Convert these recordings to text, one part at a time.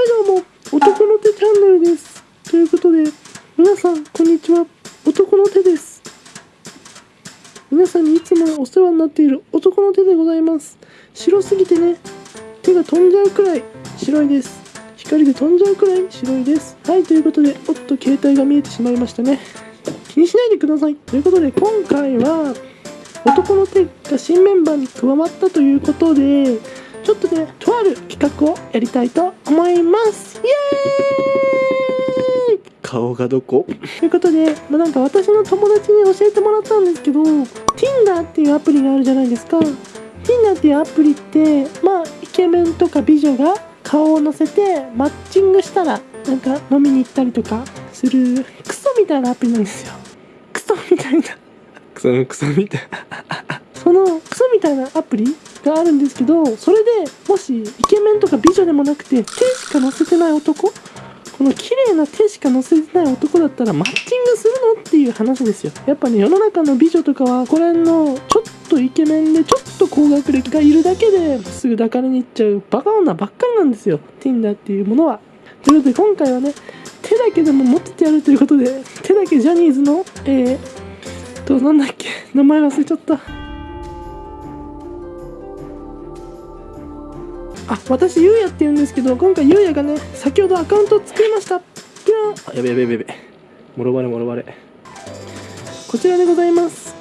はいどうも、男の手チャンネルです。ということで、皆さん、こんにちは。男の手です。皆さんにいつもお世話になっている男の手でございます。白すぎてね、手が飛んじゃうくらい白いです。光で飛んじゃうくらい白いです。はい、ということで、おっと、携帯が見えてしまいましたね。気にしないでください。ということで、今回は、男の手が新メンバーに加わったということで、ちょっとね、とある企画をやりたいと思います。イエーイ顔がどこ？ということで、まあ、なんか私の友達に教えてもらったんですけど、Tinder っていうアプリがあるじゃないですか。Tinder っていうアプリって、まあ、イケメンとか美女が顔を載せてマッチングしたら、なんか飲みに行ったりとかする、クソみたいなアプリなんですよ。クソみたいな。クソクソみたい そのクソみたいなアプリがあるんですけどそれでもしイケメンとか美女でもなくて手しか載せてない男この綺麗な手しか載せてない男だったらマッチングするのっていう話ですよ。やっぱね世の中の美女とかはこれのちょっとイケメンでちょっと高学歴がいるだけですぐ抱かれに行っちゃうバカ女ばっかりなんですよ。Tinder っていうものは。ということで今回はね手だけでも持っててやるということで手だけジャニーズのえーとなんだっけ名前忘れちゃった。あ私ゆうやって言うんですけど今回ゆうやがね先ほどアカウントを作りました。ピラあやべやべやべやべ。もろバレもろバレ。こちらでございます。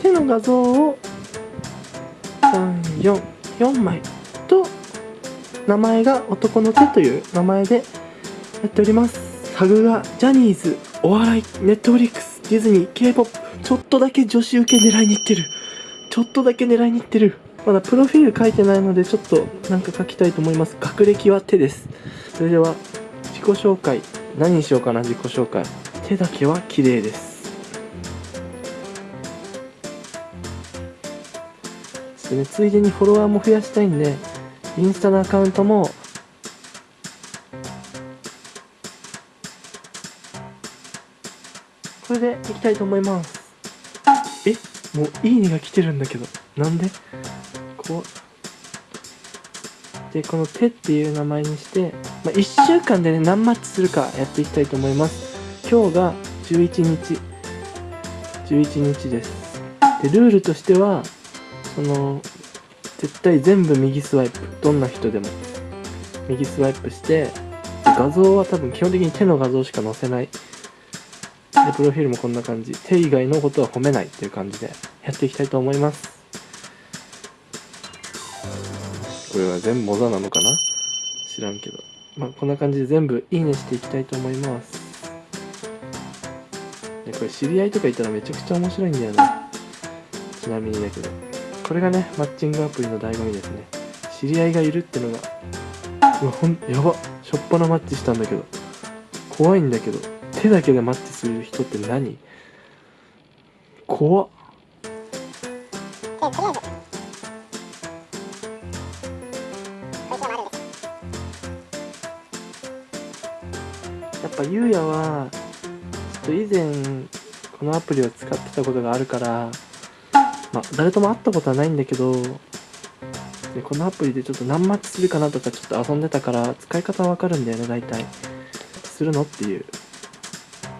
手の画像を344枚と名前が男の手という名前でやっております。タグがジャニーズお笑いネットフリックスディズニー K-POP ちょっとだけ女子受け狙いに行ってる。ちょっとだけ狙いに行ってるまだプロフィール書いてないのでちょっとなんか書きたいと思います。学歴は手です。それでは自己紹介。何にしようかな自己紹介。手だけは綺麗です。そしてねついでにフォロワーも増やしたいんでインスタのアカウントもこれでいきたいと思います。え？もういいねが来てるんだけど。なんで？こう。でこの手っていう名前にして、まあ、1週間でね何マッチするかやっていきたいと思います。今日が11日。11日です。でルールとしてはその絶対全部右スワイプ。どんな人でも。右スワイプして画像は多分基本的に手の画像しか載せない。でプロフィールもこんな感じ。手以外のことは褒めないっていう感じでやっていきたいと思います。これは全部モザなのかな？知らんけど。まあこんな感じで全部いいねしていきたいと思います。これ知り合いとかいたらめちゃくちゃ面白いんだよな。ちなみにだけど。これがねマッチングアプリの醍醐味ですね。知り合いがいるってのが。うわほんやば。しょっぱなマッチしたんだけど。怖いんだけど。手だけでマッチする人って何？怖っ。やっぱゆうやはちょっと以前このアプリを使ってたことがあるからまあ誰とも会ったことはないんだけどでこのアプリでちょっと何マッチするかなとかちょっと遊んでたから使い方はわかるんだよね大体。するのっていう。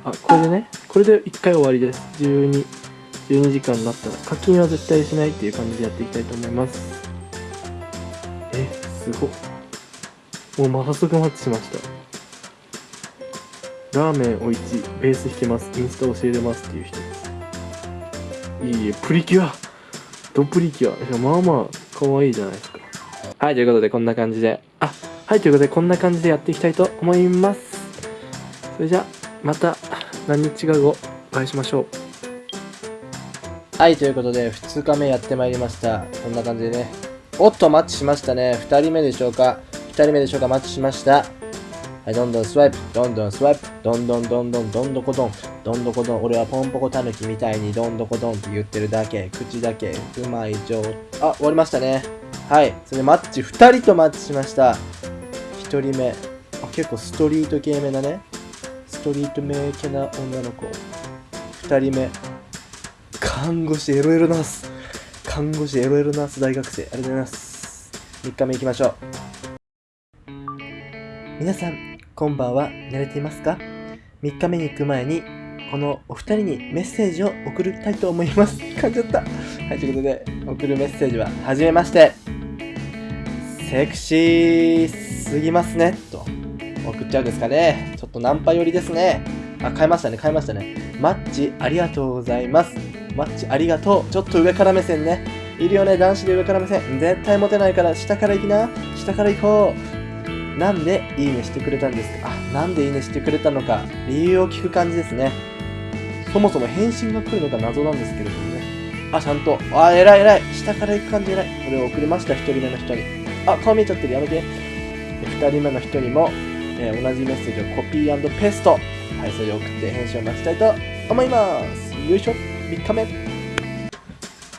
あこれでねこれで1回終わりです。12 12時間になったら。課金は絶対しないっていう感じでやっていきたいと思います。えすごっ。もうま早速マッチしました。ラーメンおいちベース弾けますインスタ教えれますっていう人ですいいえプリキュアドプリキュアまあまあ可愛いじゃないですかはいということでこんな感じであはいということでこんな感じでやっていきたいと思いますそれじゃまた何日か後お会いしましょうはい、ということで、2日目やってまいりました。こんな感じでね。おっと、マッチしましたね。2人目でしょうか ?2 人目でしょうかマッチしました。はい、どんどんスワイプ、どんどんスワイプ、どんどんどんどんどんどこどん、どんどこどん。俺はポンポコタヌキみたいにどんどこどんって言ってるだけ。口だけ、うまい状態。あ、終わりましたね。はい、それでマッチ、2人とマッチしました。1人目。あ、結構ストリート系目だね。ストリート系な女の子。2人目。看護師エロエロナース看護師エロエロナース大学生ありがとうございます3日目行きましょう皆さん、こんばんは。寝れていますか ?3 日目に行く前に、このお二人にメッセージを送りたいと思います。感じちゃった。はい、ということで、送るメッセージは、はじめまして。セクシーすぎますね。と、送っちゃうんですかね。ちょっとナンパ寄りですね。あ、変えましたね、変えましたね。マッチありがとうございます。マッチありがとう。ちょっと上から目線ね。いるよね、男子で上から目線。絶対モテないから、下から行きな。下から行こう。なんでいいねしてくれたんですか？あ、なんでいいねしてくれたのか、理由を聞く感じですね。そもそも返信が来るのか謎なんですけれどもね。あ、ちゃんと。あ、偉い偉い。下から行く感じ偉い。これを送りました、一人目の人に。あ、顔見えちゃってる。やめて。で二人目の人にも、えー同じメッセージをコピーペースト。はい、それを送って返信を待ちたいと思います。よいしょ。3日目。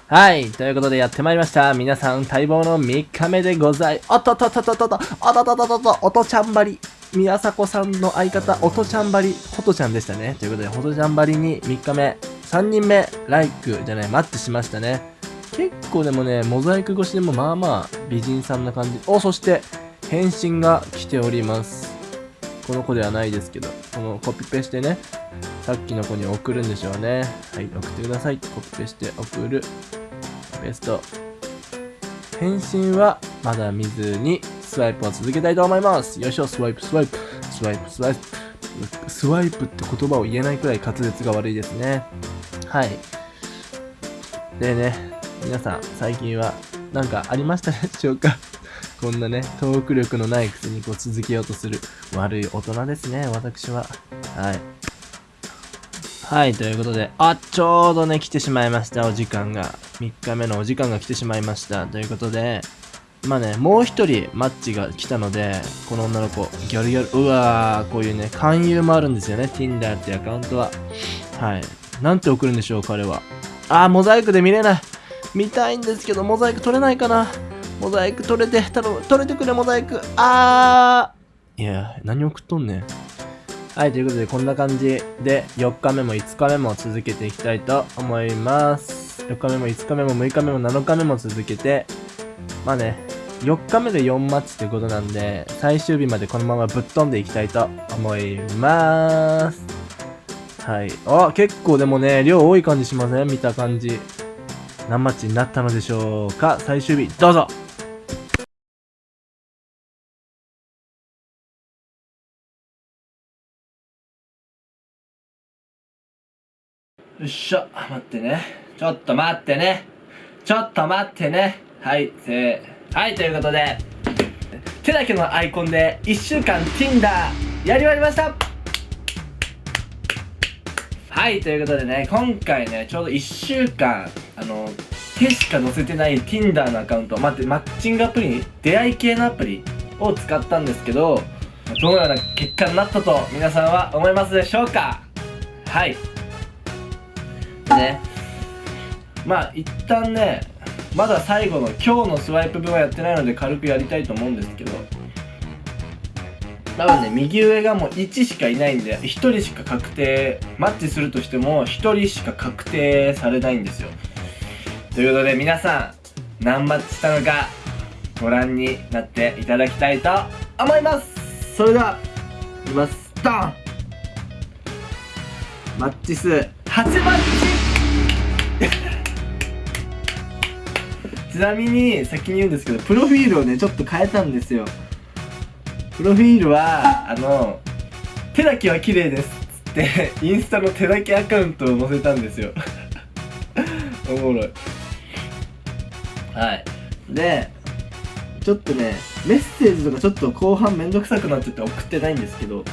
はい。ということでやってまいりました。皆さん待望の3日目でござい、おっとっとっとっとっとっと、おっとっとっとっと、おとちゃんばり。宮迫さんの相方、おとちゃんばり、ほとちゃんでしたね。ということで、ほとちゃんばりに3日目、3人目、ライクじゃない、マッチしましたね。結構でもね、モザイク越しでもまあまあ美人さんな感じ。お、そして、返信が来ております。この子ではないですけど、このコピペしてね、さっきの子に送るんでしょうね。はい、送ってください。コピペして送る。ベスト。返信はまだ見ずに、スワイプを続けたいと思います。よいしょ、スワイプ、スワイプ、スワイプ、スワイプ。スワイプって言葉を言えないくらい滑舌が悪いですね。はい。でね、皆さん、最近は何かありましたでしょうか？こんなね、トーク力のないくせにこう続けようとする悪い大人ですね、私は。はい。はい、ということで、あ、ちょうどね、来てしまいました、お時間が。3日目のお時間が来てしまいました。ということで、まあね、もう一人マッチが来たので、この女の子、ギャルギャル、うわー、こういうね、勧誘もあるんですよね、Tinder ってアカウントは。はい。なんて送るんでしょう、彼は。あー、モザイクで見れない。見たいんですけど、モザイク取れないかな。モザイク取れて、頼む、取れてくれ、モザイク。あー。いや、何送っとんねん。はい、ということで、こんな感じで、4日目も5日目も続けていきたいと思います。4日目も5日目も6日目も7日目も続けて、まあね、4日目で4マッチということなんで、最終日までこのままぶっ飛んでいきたいと思いまーす。はい。あ、結構でもね、量多い感じしません？見た感じ。何マッチになったのでしょうか？最終日、どうぞよっしょ、待ってね。ちょっと待ってね。ちょっと待ってね。はい、せー。はい、ということで、手だけのアイコンで1週間 Tinder やり終わりましたはい、ということでね、今回ね、ちょうど1週間、あの、手しか載せてない Tinder のアカウント、待って、マッチングアプリ、出会い系のアプリを使ったんですけど、どのような結果になったと皆さんは思いますでしょうか？はい。ね。まあ一旦ねまだ最後の今日のスワイプ分はやってないので軽くやりたいと思うんですけど。多分ね右上がもう1しかいないんで1人しか確定マッチするとしても1人しか確定されないんですよ。ということで皆さん何マッチしたのかご覧になっていただきたいと思います。それではいきますドンマッチ数8マッチ。ちなみに先に言うんですけどプロフィールをねちょっと変えたんですよ。プロフィールはあの手だけは綺麗ですっつってインスタの手だけアカウントを載せたんですよ。おもろい。はい。でちょっとねメッセージとかちょっと後半めんどくさくなってて送ってないんですけど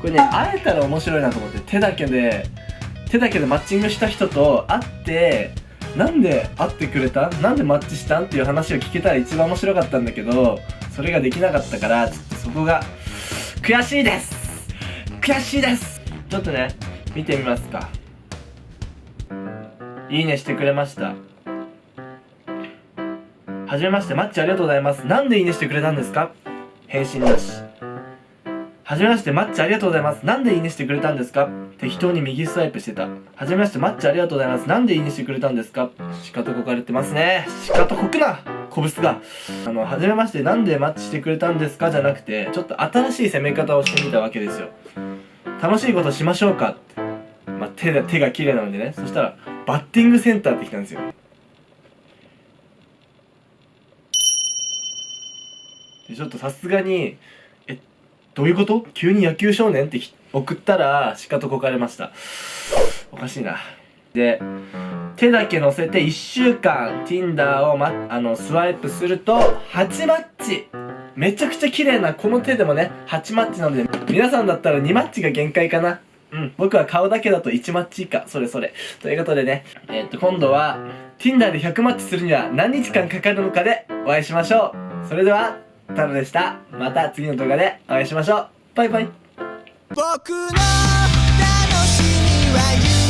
これね会えたら面白いなと思って手だけで手だけでマッチングした人と会ってなんで会ってくれたなんでマッチしたん？っていう話を聞けたら一番面白かったんだけどそれができなかったからちょっとそこが悔しいです！悔しいです！ちょっとね見てみますか。いいねしてくれました。はじめまして。マッチありがとうございます。なんでいいねしてくれたんですか？返信なし。はじめまして、マッチありがとうございます。なんでいいねしてくれたんですか？適当に右スワイプしてた。はじめまして、マッチありがとうございます。なんでいいねしてくれたんですか？しかとこかれてますね。しかとこくなコブスが、あの、はじめまして、なんでマッチしてくれたんですか？じゃなくて、ちょっと新しい攻め方をしてみたわけですよ。楽しいことしましょうか？って。まあ、手が、手が綺麗なのでね。そしたら、バッティングセンターって来たんですよ。で、ちょっとさすがに、どういうこと？急に野球少年って送ったら、しかとこかれました。おかしいな。で、手だけ乗せて1週間 Tinder を、ま、あのスワイプすると8マッチ。めちゃくちゃ綺麗なこの手でもね8マッチなので皆さんだったら2マッチが限界かな。うん僕は顔だけだと1マッチ以下。それそれ。ということでねえーっと今度は Tinder で100マッチするには何日間かかるのかでお会いしましょう。それではタロでした。また次の動画でお会いしましょう。バイバイ。僕の楽しみは